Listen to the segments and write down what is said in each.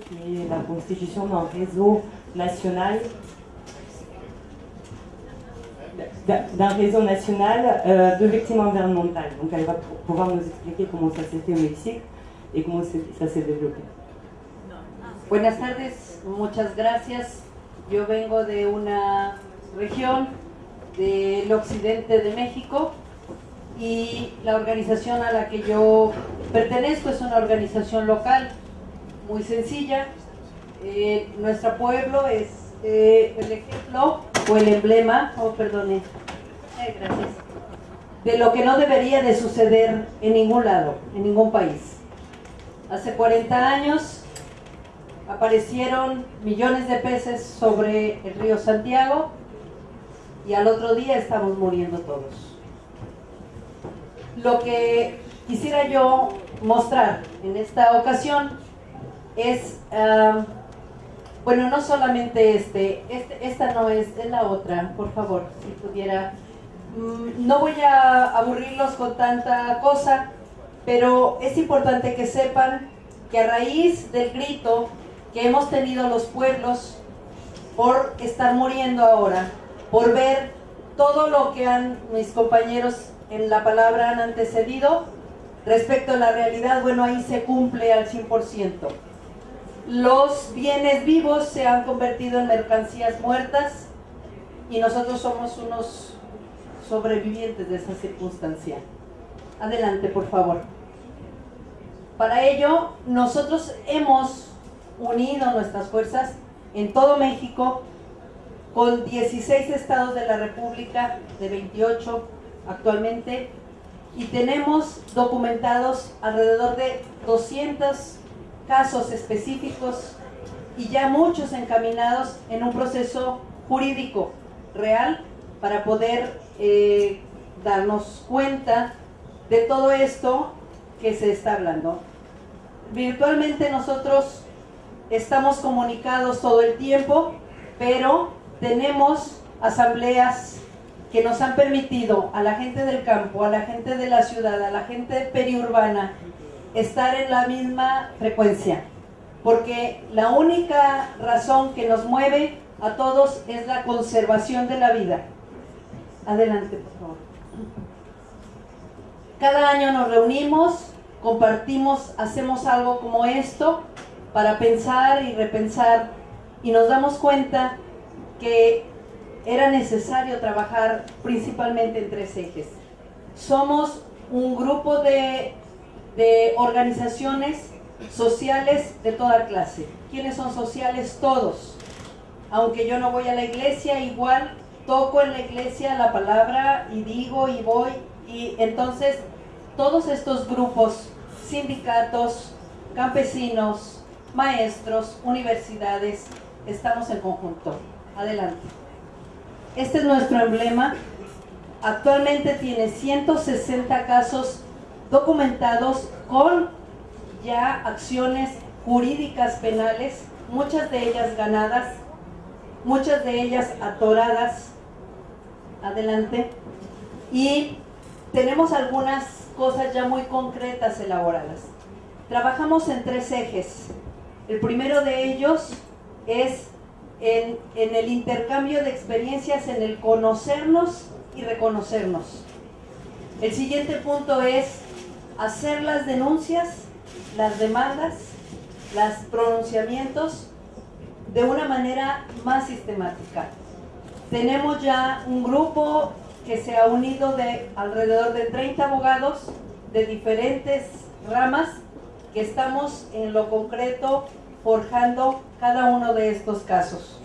qui est la constitution d'un réseau national d'un réseau national euh, de victimes environnementales. Donc elle va pouvoir nous expliquer comment ça s'est fait au Mexique et comment ça s'est développé. Buenas tardes, muchas gracias. Yo vengo de una región del occidente de México y la organización a la que yo pertenezco es una organización local muy sencilla. Eh, nuestro pueblo es eh, el ejemplo o el emblema, oh perdone, eh, de lo que no debería de suceder en ningún lado, en ningún país. Hace 40 años aparecieron millones de peces sobre el río Santiago y al otro día estamos muriendo todos. Lo que quisiera yo mostrar en esta ocasión es, bueno, no solamente este, este, esta no es, es la otra, por favor, si pudiera. Mm, no voy a aburrirlos con tanta cosa, pero es importante que sepan que a raíz del grito que hemos tenido los pueblos por estar muriendo ahora, por ver todo lo que han mis compañeros en la palabra han antecedido, respecto a la realidad, bueno, ahí se cumple al 100% los bienes vivos se han convertido en mercancías muertas y nosotros somos unos sobrevivientes de esa circunstancia. Adelante, por favor. Para ello, nosotros hemos unido nuestras fuerzas en todo México con 16 estados de la República, de 28 actualmente, y tenemos documentados alrededor de 200 casos específicos y ya muchos encaminados en un proceso jurídico real para poder eh, darnos cuenta de todo esto que se está hablando. Virtualmente nosotros estamos comunicados todo el tiempo, pero tenemos asambleas que nos han permitido a la gente del campo, a la gente de la ciudad, a la gente periurbana estar en la misma frecuencia, porque la única razón que nos mueve a todos es la conservación de la vida. Adelante, por favor. Cada año nos reunimos, compartimos, hacemos algo como esto para pensar y repensar y nos damos cuenta que era necesario trabajar principalmente en tres ejes. Somos un grupo de de organizaciones sociales de toda clase. ¿Quiénes son sociales? Todos. Aunque yo no voy a la iglesia, igual toco en la iglesia la palabra y digo y voy. Y entonces todos estos grupos, sindicatos, campesinos, maestros, universidades, estamos en conjunto. Adelante. Este es nuestro emblema. Actualmente tiene 160 casos documentados con ya acciones jurídicas penales, muchas de ellas ganadas, muchas de ellas atoradas. Adelante. Y tenemos algunas cosas ya muy concretas elaboradas. Trabajamos en tres ejes. El primero de ellos es en, en el intercambio de experiencias, en el conocernos y reconocernos. El siguiente punto es hacer las denuncias, las demandas, los pronunciamientos de una manera más sistemática. Tenemos ya un grupo que se ha unido de alrededor de 30 abogados de diferentes ramas que estamos en lo concreto forjando cada uno de estos casos.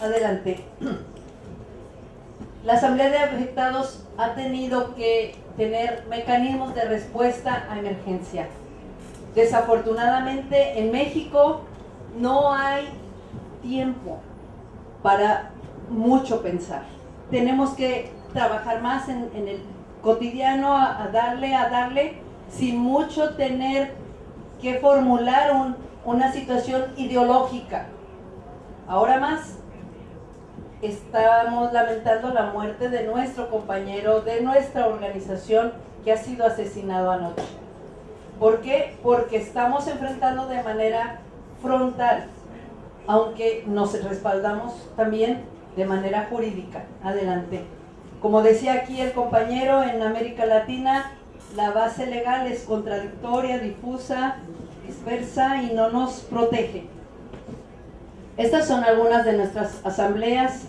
Adelante. La Asamblea de Afectados ha tenido que tener mecanismos de respuesta a emergencia. Desafortunadamente en México no hay tiempo para mucho pensar. Tenemos que trabajar más en, el cotidiano, a, darle, a darle, sin mucho tener que formular una situación ideológica. Ahora más, estamos lamentando la muerte de nuestro compañero, de nuestra organización que ha sido asesinado anoche. ¿Por qué? Porque estamos enfrentando de manera frontal, aunque nos respaldamos también de manera jurídica. Adelante. Como decía aquí el compañero, en América Latina la base legal es contradictoria, difusa, dispersa y no nos protege. Estas son algunas de nuestras asambleas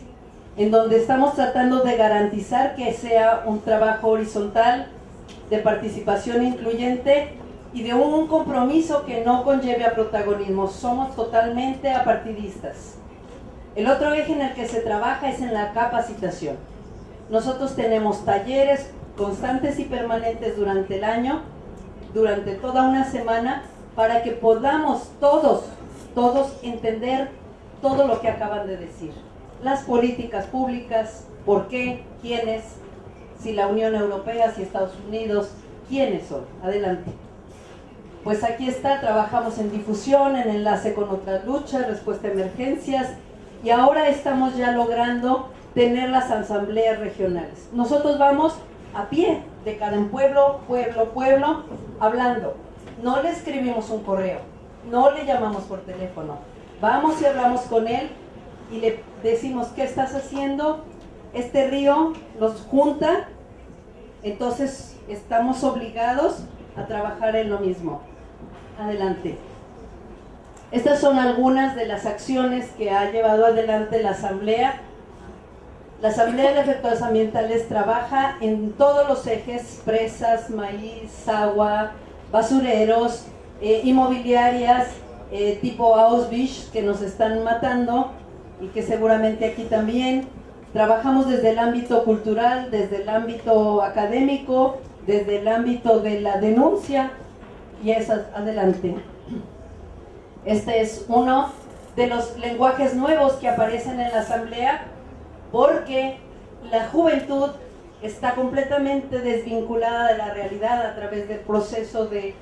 en donde estamos tratando de garantizar que sea un trabajo horizontal, de participación incluyente y de un compromiso que no conlleve a protagonismo. Somos totalmente apartidistas. El otro eje en el que se trabaja es en la capacitación. Nosotros tenemos talleres constantes y permanentes durante el año, durante toda una semana, para que podamos todos, todos entender todo lo que acaban de decir. Las políticas públicas, por qué, quiénes, si la Unión Europea, si Estados Unidos, quiénes son. Adelante. Pues aquí está, trabajamos en difusión, en enlace con otras luchas, respuesta a emergencias y ahora estamos ya logrando tener las asambleas regionales. Nosotros vamos a pie de cada pueblo, pueblo, pueblo, hablando. No le escribimos un correo, no le llamamos por teléfono. Vamos y hablamos con él y le decimos, ¿qué estás haciendo? Este río nos junta, entonces estamos obligados a trabajar en lo mismo. Adelante. Estas son algunas de las acciones que ha llevado adelante la Asamblea la Asamblea de Efectos Ambientales trabaja en todos los ejes, presas, maíz, agua, basureros, eh, inmobiliarias, eh, tipo Auschwitz, que nos están matando y que seguramente aquí también. Trabajamos desde el ámbito cultural, desde el ámbito académico, desde el ámbito de la denuncia y es adelante. Este es uno de los lenguajes nuevos que aparecen en la Asamblea porque la juventud está completamente desvinculada de la realidad a través del proceso de,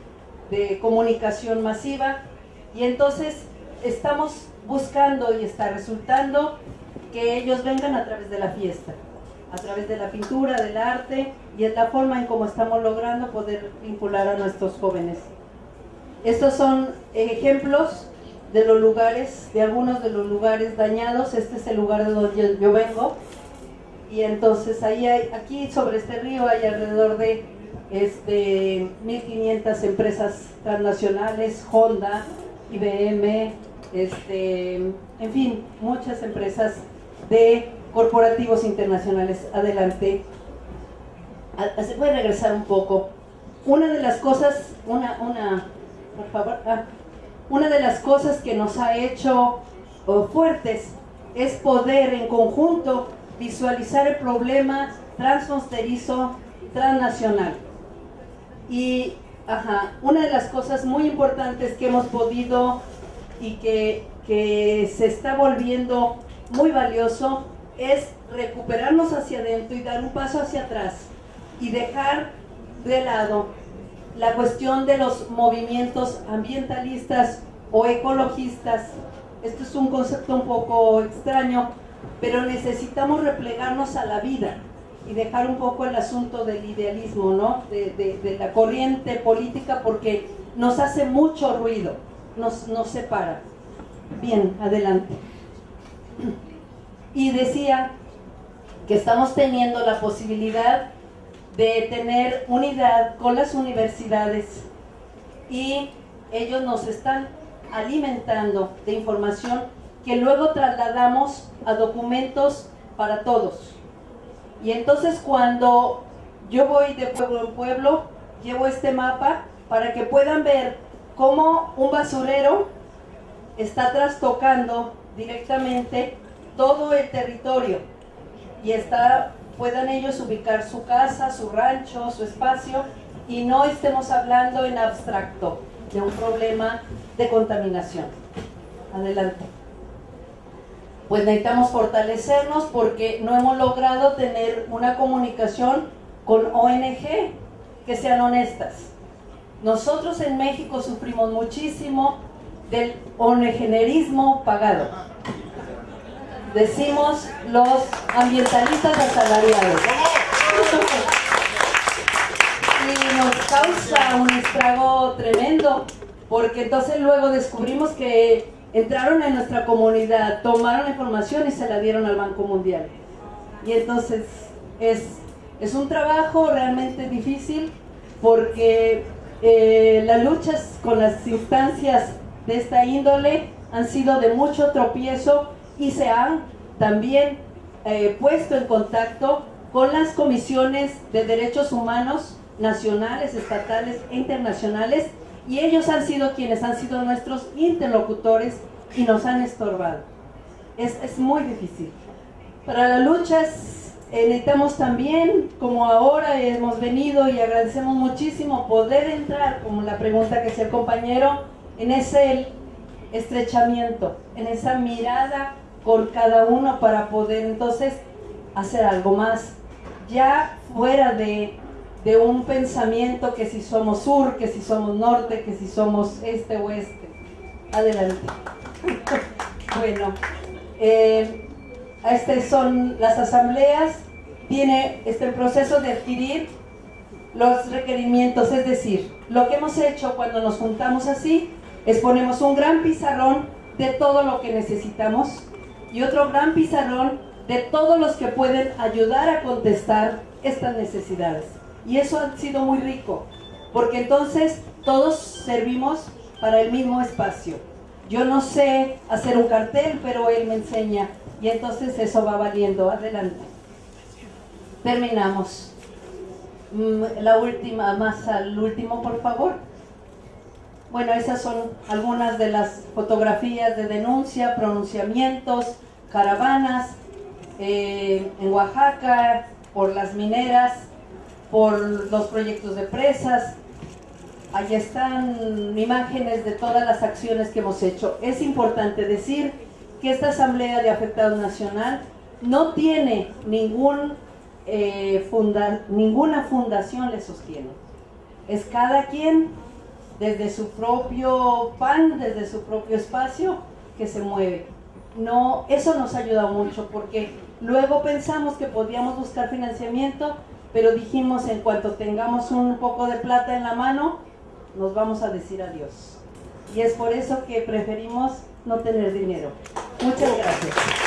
comunicación masiva y entonces estamos buscando y está resultando que ellos vengan a través de la fiesta, a través de la pintura, del arte y es la forma en cómo estamos logrando poder vincular a nuestros jóvenes. Estos son ejemplos de los lugares, de algunos de los lugares dañados. Este es el lugar de donde yo vengo. Y entonces ahí hay, aquí sobre este río hay alrededor de este, 1.500 empresas transnacionales, Honda, IBM, este, en fin, muchas empresas de corporativos internacionales. Adelante. ¿Se puede regresar un poco? Una de las cosas, una, una, por favor, ah, una de las cosas que nos ha hecho oh, fuertes es poder en conjunto visualizar el problema transfronterizo, transnacional. Y una de las cosas muy importantes que hemos podido y que, que se está volviendo muy valioso es recuperarnos hacia adentro y dar un paso hacia atrás y dejar de lado la cuestión de los movimientos ambientalistas o ecologistas. Esto es un concepto un poco extraño, pero necesitamos replegarnos a la vida y dejar un poco el asunto del idealismo, ¿no? De, la corriente política porque nos hace mucho ruido, nos, nos separa. Bien, adelante. Y decía que estamos teniendo la posibilidad de tener unidad con las universidades y ellos nos están alimentando de información que luego trasladamos a documentos para todos. Y entonces cuando yo voy de pueblo en pueblo, llevo este mapa para que puedan ver cómo un basurero está trastocando directamente todo el territorio y puedan ellos ubicar su casa, su rancho, su espacio y no estemos hablando en abstracto de un problema de contaminación. Adelante. Pues necesitamos fortalecernos porque no hemos logrado tener una comunicación con ONG que sean honestas. Nosotros en México sufrimos muchísimo del ONGenerismo pagado. decimos los ambientalistas asalariados. Y nos causa un estrago tremendo, porque entonces luego descubrimos que entraron en nuestra comunidad, tomaron información y se la dieron al Banco Mundial. Y entonces es, es un trabajo realmente difícil porque eh, las luchas con las instancias de esta índole han sido de mucho tropiezo y se han también eh, puesto en contacto con las comisiones de derechos humanos nacionales, estatales e internacionales y ellos han sido quienes han sido nuestros interlocutores y nos han estorbado. Es, es muy difícil. Para las luchas eh, necesitamos también, como ahora hemos venido y agradecemos muchísimo, poder entrar, como la pregunta que hacía el compañero, en ese estrechamiento, en esa mirada con cada uno para poder entonces hacer algo más, ya fuera de, de un pensamiento que si somos sur, que si somos norte, que si somos este o este. Adelante. bueno, eh, estas son las asambleas, tiene este proceso de adquirir los requerimientos, es decir, lo que hemos hecho cuando nos juntamos así es ponemos un gran pizarrón de todo lo que necesitamos y otro gran pizarrón de todos los que pueden ayudar a contestar estas necesidades. Y eso ha sido muy rico, porque entonces todos servimos para el mismo espacio. Yo no sé hacer un cartel, pero él me enseña y entonces eso va valiendo. Adelante. Terminamos. Mm, la última, más al último, por favor. Bueno, esas son algunas de las fotografías de denuncia, pronunciamientos, caravanas eh, en Oaxaca, por las mineras, por los proyectos de presas. Ahí están imágenes de todas las acciones que hemos hecho. Es importante decir que esta Asamblea de Afectados Nacional no tiene ningún, eh, ninguna fundación le sostiene. Es cada quien desde su propio pan, desde su propio espacio, que se mueve. No, eso nos ha ayudado mucho porque luego pensamos que podíamos buscar financiamiento, pero dijimos en cuanto tengamos un poco de plata en la mano, nos vamos a decir adiós. Y es por eso que preferimos no tener dinero. Muchas gracias.